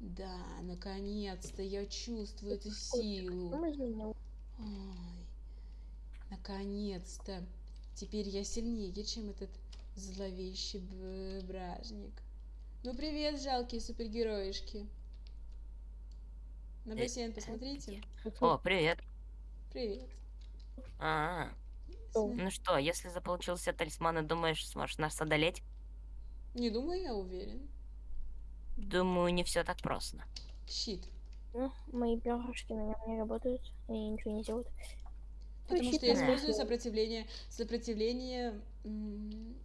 Да, наконец-то я чувствую эту силу. Ой, наконец-то. Теперь я сильнее, чем этот зловещий бражник. Ну привет, жалкие супергероишки. На Э, бассейн посмотрите. О, привет. Привет. А, Что? См- ну что, если заполучил все талисманы, думаешь, сможешь нас одолеть? Не думаю, я уверен. Думаю, не все так просто. Щит. Ну, мои перышки на нем не работают и ничего не делают. Потому щит что я использую сопротивление, сопротивление,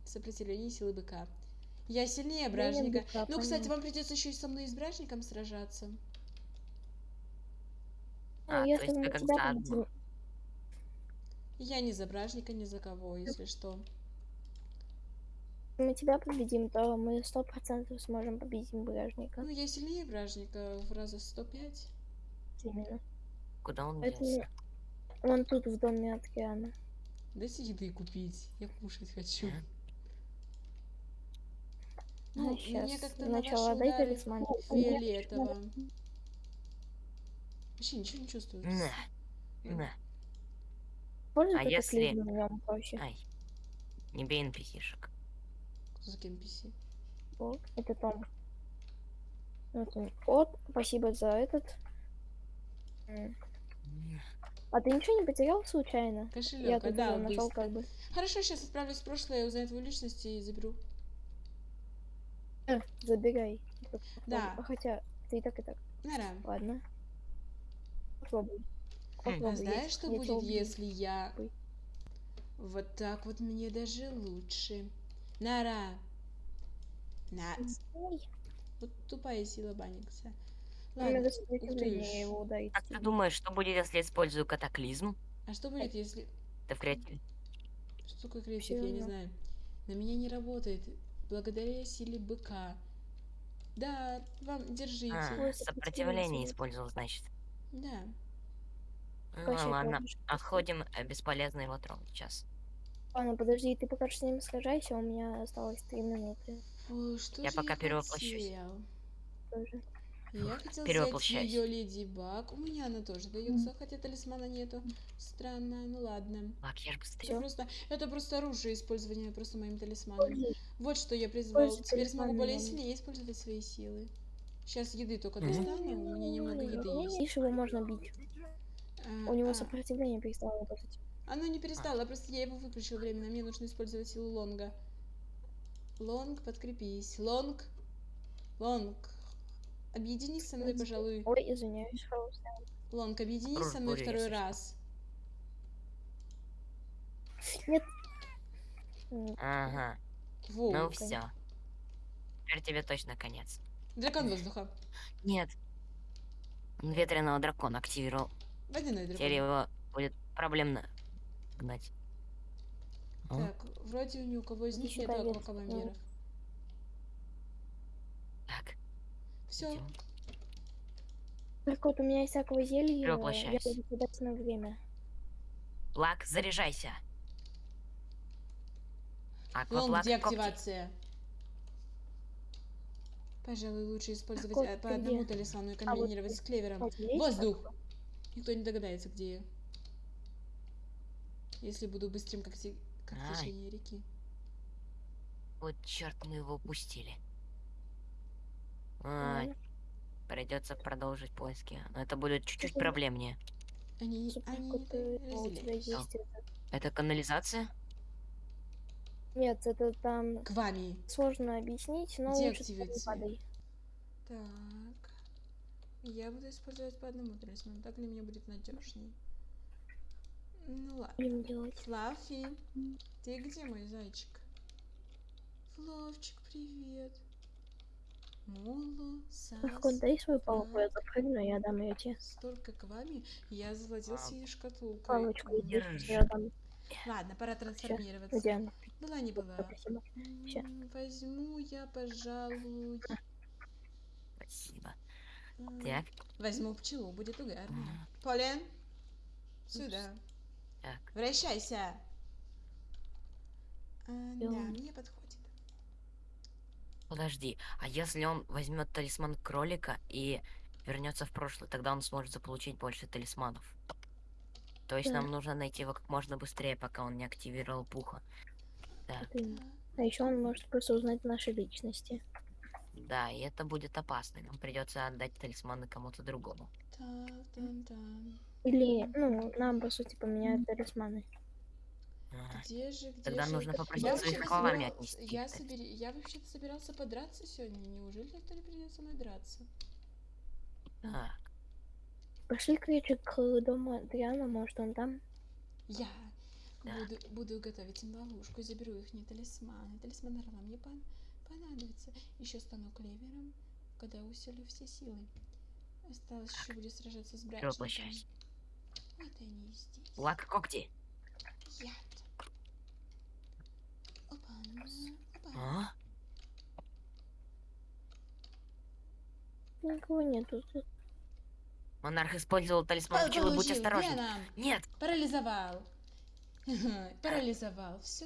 сопротивление силы быка. Я сильнее бражника. быка, Ну, кстати, понятно. вам придется еще и со мной и с бражником сражаться. Ну, А, то если есть вы как победим, Я не за бражника, ни за кого, если что. Мы тебя победим, то мы сто процентов сможем победить бражника. Ну, я сильнее бражника в раза 105. Именно. Куда он Поэтому делся? он тут в доме океана. Дайте еды купить, я кушать хочу. Ну, А, мне щас. как-то на Сначала дай талисман. фиолетово. Вообще ничего не чувствую. На, на. Пользуй А если-. Ай. Не бей NPC-шек. За NPC? Вот, это Том. Вот, он. вот, спасибо за этот. А ты ничего не потерял случайно? Я Кошелек, тут да, уже нашел как бы. Хорошо, сейчас отправлюсь в прошлое, узнаю твою личность и заберу. Э, забирай. Да. А Хотя ты и так и так. Нара. Ладно. Попробуй. Хм. Попробуй, А я- знаешь, что я будет, если я... Вот так вот мне даже лучше. Нара. На. Вот тупая сила меня Ладно, ух ты. Как ты думаешь, что будет, если использую катаклизм? А что будет, если... Ты в креативе? Что такое креатив, я не знаю. На меня не работает. Благодаря силе быка. Да, вам, держите. А, сопротивление использовал, значит. Да. Ну, ладно, отходим, э, бесполезно его трогать сейчас. Ладно, подожди, ты пока что с ним сражайся, у меня осталось три минуты Ой, что Я же пока я перевоплощусь. хотел? тоже. Я хотел взять ее Леди Баг. У меня она тоже дается, хотя талисмана нету. Странно, ну ладно. Лак, я ж Это быстрее. просто, это просто оружие использования просто моим талисманом. Пользуй. Вот что я призвал. Пользуй Теперь смогу более сильнее использовать свои силы. Сейчас еды только Мгм. достану, у меня немного еды есть. Видишь, его можно бить. А, У него а, сопротивление перестало работать. Оно не перестало, просто я его выключил временно. Мне нужно использовать силу лонга. Лонг, подкрепись. Лонг. Лонг. Объединись со мной, пожалуй. Ой, извиняюсь. Лонг, объединись со мной второй раз. Нет. Ага, Воу. ну все. Теперь тебе точно конец. Дракон воздуха. Нет. Он ветреного дракона активировал. Водяной Теперь дракон. его будет проблемно гнать. А? Так, вроде ни у кого из них нет Вет. аквакамамберов. Так, Все. Так вот, у меня есть всякого зелья. Я Перевоплощаюсь. буду на время. Лак, заряжайся. Акваплак, когти. деактивация. Пожалуй, лучше использовать вот э, по одному талисману и вот комбинировать ты. с клевером. Вот Воздух. Никто не догадается, где я. Если буду быстрым, как, те- как Ай. течение реки. Вот черт, мы его упустили. Ай, Ладно. придется продолжить поиски. Но это будет чуть-чуть проблемнее. Они, они это у тебя разделяются. есть это. Это канализация? Нет, это там К вами. сложно объяснить, но лучше Деактивация. падай. Так. Я буду использовать по одному талисману. Так для меня будет надежней. Ну ладно. Делать. Флаффи, ты где, мой зайчик? Фловчик, привет. Моло, Сас. Так вот, дай свою палку, я запрыгну, я дам ее тебе. Столько к вами. Я завладел А, синей шкатулкой. Палочку, держи. я дам. Ладно, пора трансформироваться. Где она? Была не была. Спасибо. Возьму я, пожалуй. Спасибо. м, Так, Возьму пчелу, будет угарно. Полен, сюда. Так. Вращайся. А, да, мне подходит. Подожди, а если он возьмет талисман кролика и вернется в прошлое, тогда он сможет заполучить больше талисманов. То есть Да. нам нужно найти его как можно быстрее, пока он не активировал пуха. Да, именно. А еще он может просто узнать наши личности. Да, и это будет опасно. Нам придется отдать талисманы кому-то другому. Или, ну, нам, по сути, поменяют талисманы. Где же, где Тогда же? нужно попросить Я своих отнести. Я, собери... я вообще-то собирался подраться сегодня. Неужели не придет со мной драться? Так, Пошли, кричик, к дому Адриана, может, он там? Я Да. буду, буду готовить им ловушку, заберу их не талисманы. Талисман Орла мне пон- понадобится. Еще стану клевером, когда усилю все силы. Осталось еще будет сражаться с брачником. воплощайся. Вот они и здесь. лак когти. Яд. Опа, опа. А? Никого нету тут. Монарх использовал талисман По- Чилы, будь получил, осторожен. Веном. Нет, Парализовал. Парализовал. Все.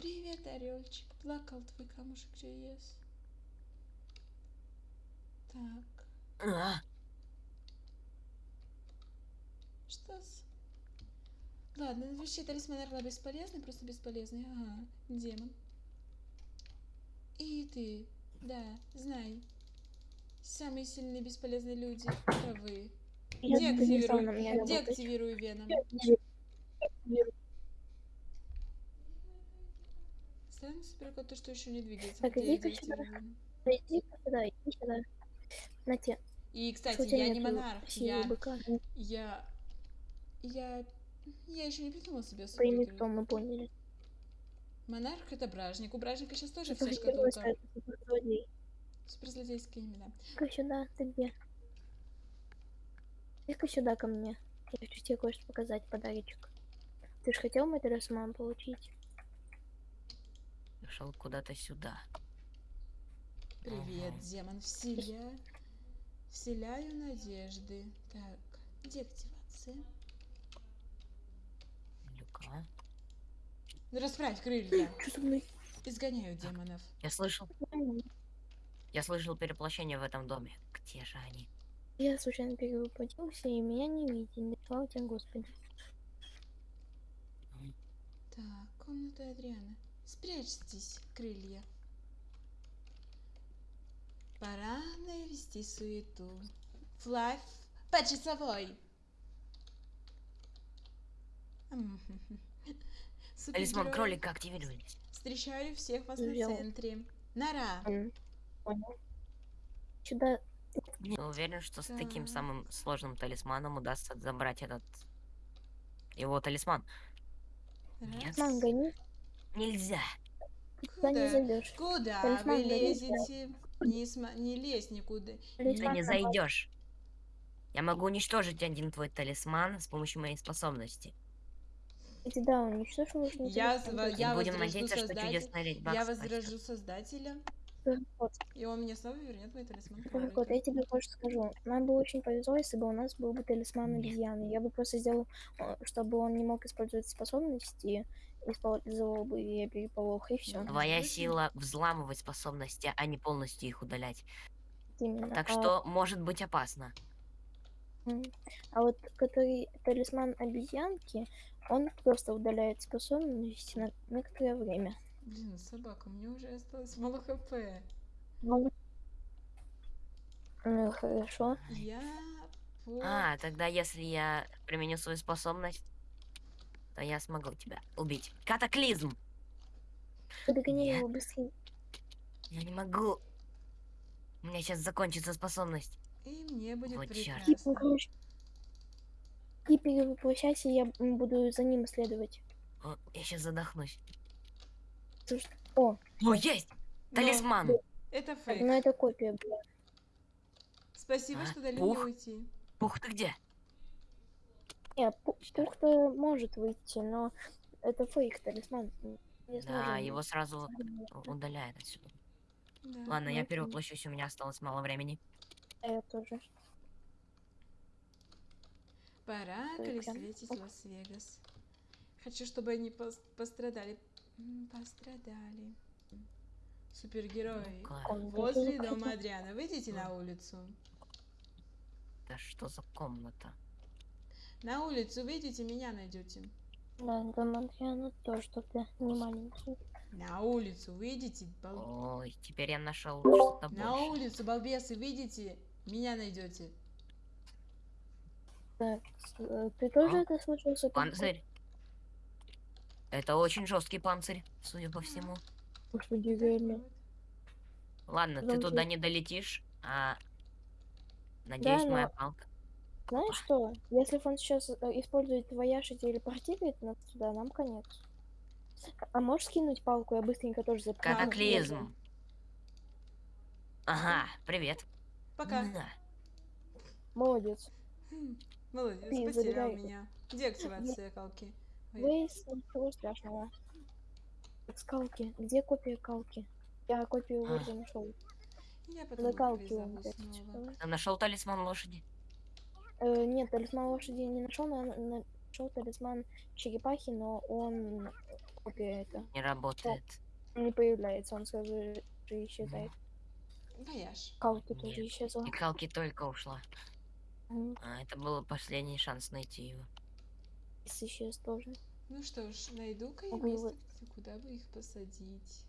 Привет, орельчик. Плакал твой камушек JS. Так. А, Что с... Ладно, вообще талисман Орла бесполезный, просто бесполезный. Ага, демон. И ты, да, знай. Самые сильные бесполезные люди — это вы. Деактивируй, деактивируй Веном. Странно собирать то, что еще не двигается. Так, иди-ка сюда. Иди сюда, иди сюда. На те. И, кстати, я не монарх, я, я, я, я еще не придумал себе Пойми, кто мы поняли. Монарх это бражник. У бражника сейчас тоже вся герой шкатулка. Суперзлодейские имена. Иди-ка сюда, ты где? Иди-ка сюда ко мне. Я хочу тебе кое-что показать, подарочек. Ты же хотел мой талисман получить? Пришел куда-то сюда. Привет, Ага. демон. Вселя... Вселяю надежды. Так, деактивация. Люка. Расправь крылья. Что со мной? Изгоняю демонов. Я слышал, я слышал переплощение в этом доме. Где же они? Я случайно перевоплотился, и меня не видели. Слава тебе, Господи. Так, комната Адриана. Спрячьтесь, крылья. Пора навести суету. Флайф по часовой. Талисман кролика активировались. Встречаю всех вас на центре. Нора. М, Понял. Сюда Не уверен, что с таким Так. самым сложным талисманом удастся забрать этот его талисман. Нет. Раз. Нельзя. туда не Куда? зайдешь. Куда Талисман вы лезете? Не, сма- не лезь никуда. Ты не зайдешь. Я могу уничтожить один твой талисман с помощью моей способности. Иди, да, уничтожь нужно. Я я Будем надеяться, что создатель- чудесная Я возражу создателя, И он мне снова вернет мой талисман вот, кролика. я тебе кое-что скажу. Нам бы очень повезло, если бы у нас был бы талисман обезьяны. Я бы просто сделал, э, чтобы он не мог использовать способности, использовал бы и переполох, и все. Твоя сила взламывать способности, а не полностью их удалять. Именно. Так А- что может быть опасно. А вот который талисман обезьянки, он просто удаляет способности на некоторое время. Блин, собака, мне уже осталось мало хп. Ну, ну, хорошо. Я по... А, тогда если я применю свою способность, то я смогу тебя убить. Катаклизм! Догоняй Нет. его быстрее. Я не могу. У меня сейчас закончится способность. И мне будет Вот прекрасно. короче, Ты перевоплощайся, я буду за ним следовать. О, я сейчас задохнусь. Слушай, О, О, есть! Но Талисман! Это так, фейк. ну это копия была. Спасибо, А, что дали пух. мне уйти. Пух, ты где? Не, пу- пух-то может выйти, но это фейк талисман. Не Да, его сразу удаляет отсюда. Да. Ладно, я это- перевоплощусь, у меня осталось мало времени. А я тоже. Пора колесветить Лас-Вегас. Хочу, чтобы они пос- пострадали. Пострадали. Класс. Комната Возле дома Адриана. Выйдите на улицу. Да что за комната? На улицу выйдите, меня найдете. Да, дом Адриана тоже что-то не маленький. На улицу выйдите, бал- Ой, теперь я нашел что-то На больше. улицу, балбесы, выйдите, меня найдете. Так, с- э, ты тоже А? это слышал? Супер? Панцирь. Это очень жесткий панцирь, судя по всему. Господи, реально. Ладно, ты Замки. туда не долетишь, а надеюсь, но- моя палка. Знаешь что? Если он сейчас э, использует вояж и телепортирует нас туда, нам конец. А можешь скинуть палку, я быстренько тоже запрыгну. Катаклизм. Ага, привет. Пока. На. Молодец. Хм, Молодец, Ты потерял забирай. меня. Где активация калки? Вейс, ничего страшного. Так, скалки. Где копия калки? Я копию А. нашел. Я потом. Ты нашел талисман лошади? Э, нет, талисман лошади не нашел, но я на- нашел талисман черепахи, но он копия это Не работает. не появляется, он сразу же исчезает. Вояж. Калки тоже исчезла. И Калки только ушла. М, А, это был последний шанс найти его. Исчез тоже. Ну что ж, найду-ка я место, куда бы их посадить.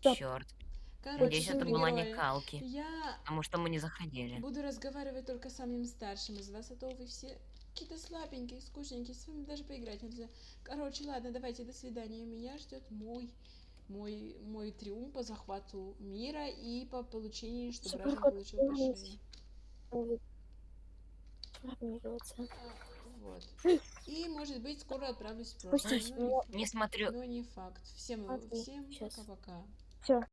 Черт. Короче, Надеюсь, это была не Калки. Я Потому что мы не заходили. буду разговаривать только с самым старшим из вас, а то вы все какие-то слабенькие, скучненькие, с вами даже поиграть нельзя. Короче, ладно, давайте, до свидания. Меня ждет мой мой, мой триумф по захвату мира и по получению, чтобы кот получил по Вот. И, может быть, скоро отправлюсь в прошлое. не смотрю. Но не факт. Всем, Смотри, всем пока-пока. Все,